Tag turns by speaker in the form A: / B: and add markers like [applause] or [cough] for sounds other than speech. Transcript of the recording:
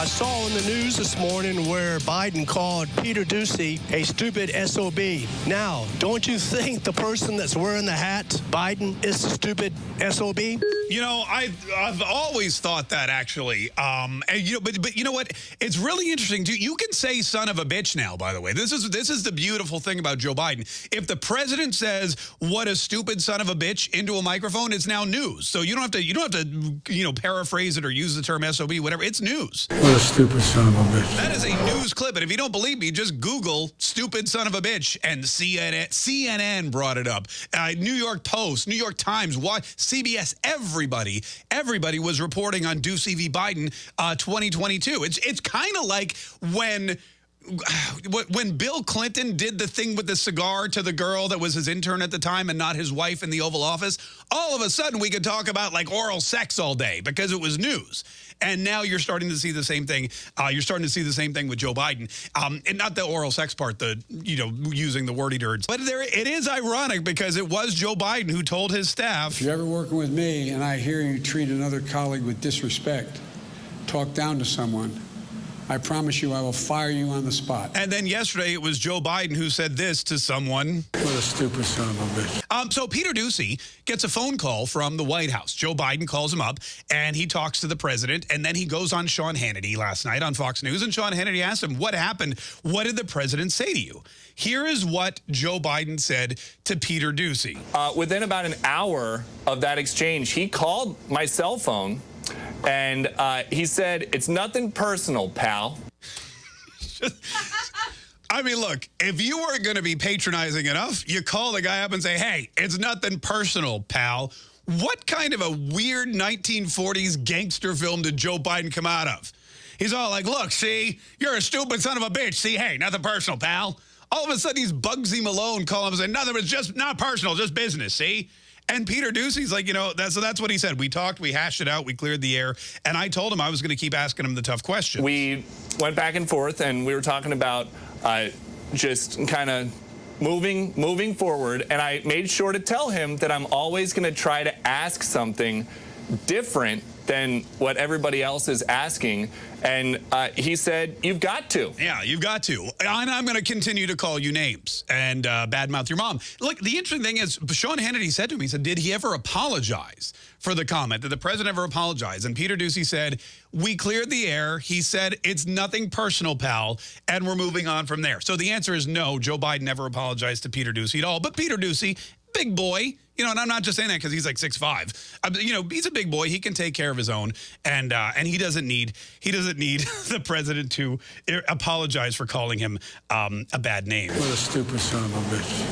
A: I saw in the news this morning where Biden called Peter Doocy a stupid SOB. Now, don't you think the person that's wearing the hat, Biden, is a stupid SOB?
B: You know, I, I've always thought that actually. Um, and you know, but but you know what? It's really interesting too. You can say "son of a bitch" now. By the way, this is this is the beautiful thing about Joe Biden. If the president says "what a stupid son of a bitch" into a microphone, it's now news. So you don't have to you don't have to you know paraphrase it or use the term SOB, whatever. It's news.
C: What a stupid son of a bitch.
B: That is a news clip. And if you don't believe me, just Google stupid son of a bitch. And CNN, CNN brought it up. Uh, New York Post, New York Times, what CBS, everybody, everybody was reporting on Doocy v. Biden uh, 2022. It's, it's kind of like when when Bill Clinton did the thing with the cigar to the girl that was his intern at the time and not his wife in the Oval Office, all of a sudden we could talk about like oral sex all day because it was news. And now you're starting to see the same thing. Uh, you're starting to see the same thing with Joe Biden. Um, and not the oral sex part, the, you know, using the wordy words. But there, it is ironic because it was Joe Biden who told his staff.
C: If you're ever working with me and I hear you treat another colleague with disrespect, talk down to someone, I promise you I will fire you on the spot.
B: And then yesterday it was Joe Biden who said this to someone.
C: What a stupid son of a bitch.
B: Um, so Peter Doocy gets a phone call from the White House. Joe Biden calls him up and he talks to the president and then he goes on Sean Hannity last night on Fox News and Sean Hannity asked him, what happened? What did the president say to you? Here is what Joe Biden said to Peter Doocy.
D: Uh, within about an hour of that exchange, he called my cell phone and uh, he said, it's nothing personal, pal. [laughs]
B: I mean, look, if you weren't going to be patronizing enough, you call the guy up and say, hey, it's nothing personal, pal. What kind of a weird 1940s gangster film did Joe Biden come out of? He's all like, look, see, you're a stupid son of a bitch. See, hey, nothing personal, pal. All of a sudden, he's Bugsy Malone calling him and saying, nothing, it's just not personal, just business, see? And Peter Doocy's like, you know, that's, so that's what he said. We talked, we hashed it out, we cleared the air. And I told him I was going to keep asking him the tough questions.
D: We went back and forth, and we were talking about uh, just kind of moving moving forward. And I made sure to tell him that I'm always going to try to ask something different than what everybody else is asking. And uh, he said, you've got to.
B: Yeah, you've got to. And I'm going to continue to call you names and uh, badmouth your mom. Look, the interesting thing is, Sean Hannity said to me, he said, did he ever apologize for the comment? Did the president ever apologize? And Peter Doocy said, we cleared the air. He said, it's nothing personal, pal, and we're moving on from there. So the answer is no, Joe Biden never apologized to Peter Doocy at all. But Peter Doocy, big boy, you know, and I'm not just saying that because he's like six five. Uh, you know, he's a big boy. He can take care of his own, and uh, and he doesn't need he doesn't need [laughs] the president to apologize for calling him um, a bad name.
C: What a stupid son of a bitch.